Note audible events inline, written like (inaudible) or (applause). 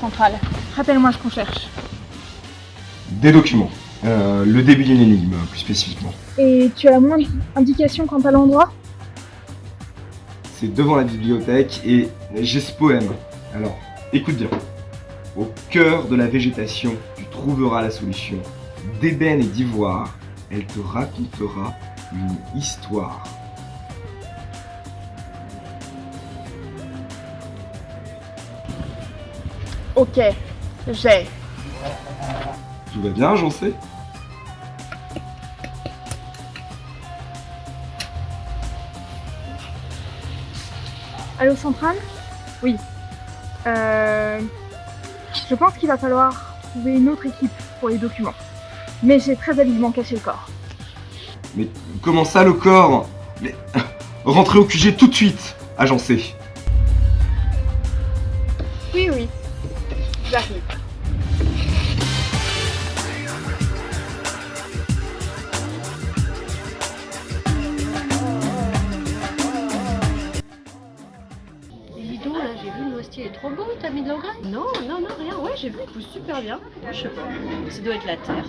centrale. Rappelle-moi ce qu'on cherche. Des documents. Euh, le début d'une énigme, plus spécifiquement. Et tu as moins d'indications quant à l'endroit? C'est devant la bibliothèque et j'ai ce poème. Alors, écoute bien. Au cœur de la végétation, tu trouveras la solution. D'ébène et d'ivoire, elle te racontera une histoire. Ok, j'ai. Tout va bien, j'en sais Allô Centrale? Oui. Euh, je pense qu'il va falloir trouver une autre équipe pour les documents. Mais j'ai très habilement caché le corps. Mais comment ça le corps? Mais (laughs) rentrez au QG tout de suite, agencé. Oui, oui. J'arrive. J'ai vu le noisetier est trop beau, t'as mis de l'engrais? Non, non, non, rien. Ouais, j'ai vu, il pousse super bien. Je sais pas. Ça doit être la terre.